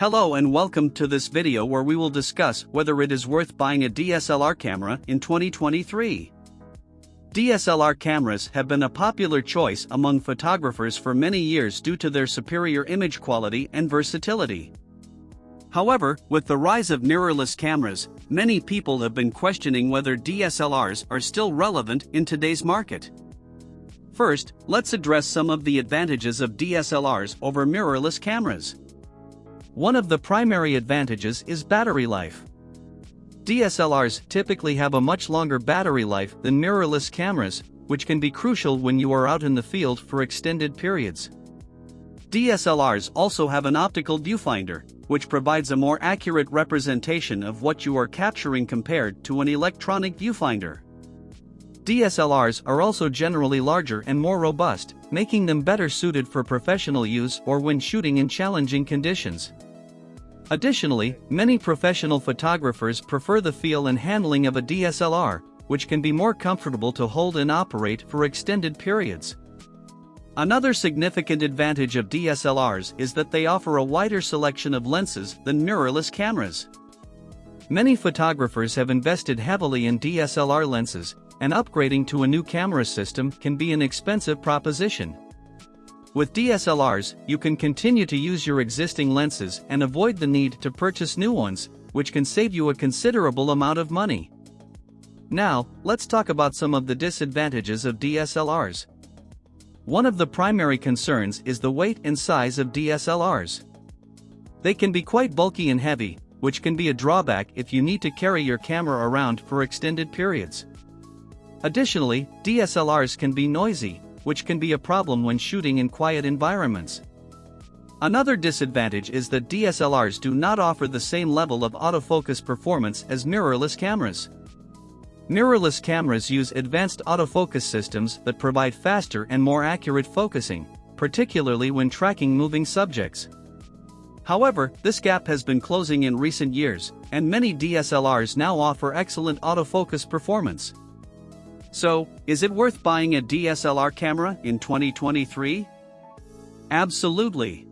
Hello and welcome to this video where we will discuss whether it is worth buying a DSLR camera in 2023. DSLR cameras have been a popular choice among photographers for many years due to their superior image quality and versatility. However, with the rise of mirrorless cameras, many people have been questioning whether DSLRs are still relevant in today's market. First, let's address some of the advantages of DSLRs over mirrorless cameras. One of the primary advantages is battery life. DSLRs typically have a much longer battery life than mirrorless cameras, which can be crucial when you are out in the field for extended periods. DSLRs also have an optical viewfinder, which provides a more accurate representation of what you are capturing compared to an electronic viewfinder. DSLRs are also generally larger and more robust, making them better suited for professional use or when shooting in challenging conditions. Additionally, many professional photographers prefer the feel and handling of a DSLR, which can be more comfortable to hold and operate for extended periods. Another significant advantage of DSLRs is that they offer a wider selection of lenses than mirrorless cameras. Many photographers have invested heavily in DSLR lenses, and upgrading to a new camera system can be an expensive proposition. With DSLRs, you can continue to use your existing lenses and avoid the need to purchase new ones, which can save you a considerable amount of money. Now, let's talk about some of the disadvantages of DSLRs. One of the primary concerns is the weight and size of DSLRs. They can be quite bulky and heavy, which can be a drawback if you need to carry your camera around for extended periods. Additionally, DSLRs can be noisy, which can be a problem when shooting in quiet environments. Another disadvantage is that DSLRs do not offer the same level of autofocus performance as mirrorless cameras. Mirrorless cameras use advanced autofocus systems that provide faster and more accurate focusing, particularly when tracking moving subjects. However, this gap has been closing in recent years, and many DSLRs now offer excellent autofocus performance. So, is it worth buying a DSLR camera in 2023? Absolutely.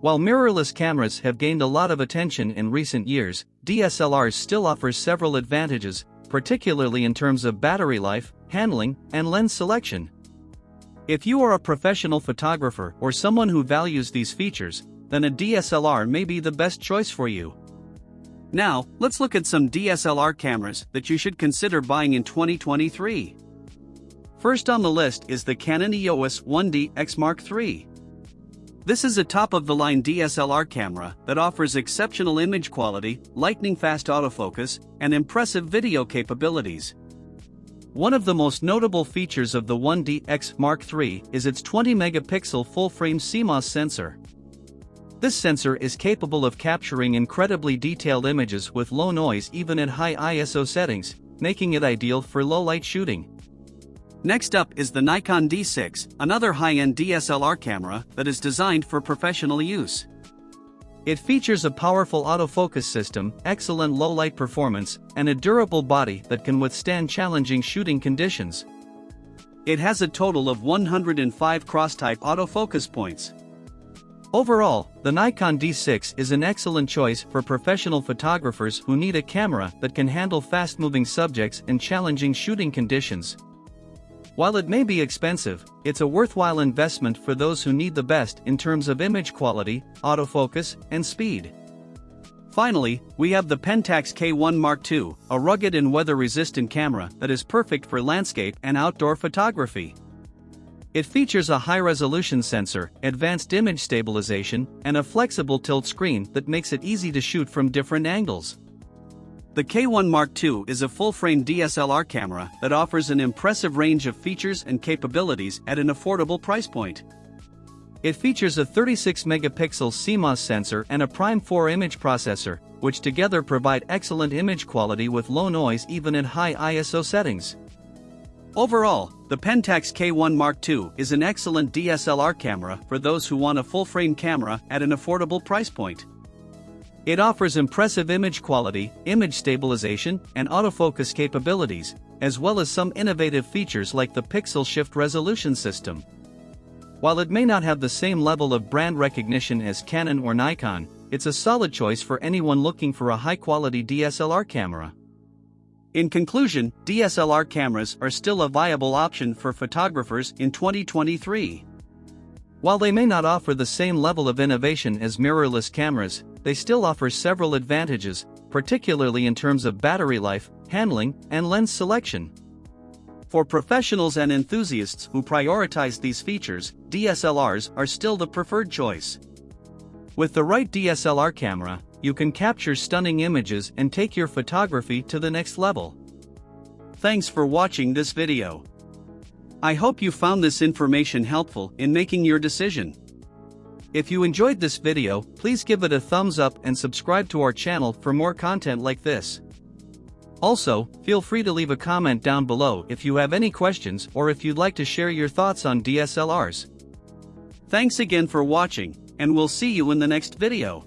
While mirrorless cameras have gained a lot of attention in recent years, DSLRs still offer several advantages, particularly in terms of battery life, handling, and lens selection. If you are a professional photographer or someone who values these features, then a DSLR may be the best choice for you. Now, let's look at some DSLR cameras that you should consider buying in 2023. First on the list is the Canon EOS 1D X Mark III. This is a top-of-the-line DSLR camera that offers exceptional image quality, lightning-fast autofocus, and impressive video capabilities. One of the most notable features of the 1D X Mark III is its 20-megapixel full-frame CMOS sensor. This sensor is capable of capturing incredibly detailed images with low noise even at high ISO settings, making it ideal for low-light shooting. Next up is the Nikon D6, another high-end DSLR camera that is designed for professional use. It features a powerful autofocus system, excellent low-light performance, and a durable body that can withstand challenging shooting conditions. It has a total of 105 cross-type autofocus points. Overall, the Nikon D6 is an excellent choice for professional photographers who need a camera that can handle fast-moving subjects and challenging shooting conditions. While it may be expensive, it's a worthwhile investment for those who need the best in terms of image quality, autofocus, and speed. Finally, we have the Pentax K1 Mark II, a rugged and weather-resistant camera that is perfect for landscape and outdoor photography. It features a high-resolution sensor, advanced image stabilization, and a flexible tilt screen that makes it easy to shoot from different angles. The K1 Mark II is a full-frame DSLR camera that offers an impressive range of features and capabilities at an affordable price point. It features a 36-megapixel CMOS sensor and a Prime 4 image processor, which together provide excellent image quality with low noise even at high ISO settings. Overall, the Pentax K1 Mark II is an excellent DSLR camera for those who want a full-frame camera at an affordable price point. It offers impressive image quality, image stabilization, and autofocus capabilities, as well as some innovative features like the pixel shift resolution system. While it may not have the same level of brand recognition as Canon or Nikon, it's a solid choice for anyone looking for a high quality DSLR camera. In conclusion, DSLR cameras are still a viable option for photographers in 2023. While they may not offer the same level of innovation as mirrorless cameras, they still offer several advantages, particularly in terms of battery life, handling, and lens selection. For professionals and enthusiasts who prioritize these features, DSLRs are still the preferred choice. With the right DSLR camera, you can capture stunning images and take your photography to the next level. Thanks for watching this video. I hope you found this information helpful in making your decision. If you enjoyed this video, please give it a thumbs up and subscribe to our channel for more content like this. Also, feel free to leave a comment down below if you have any questions or if you'd like to share your thoughts on DSLRs. Thanks again for watching, and we'll see you in the next video.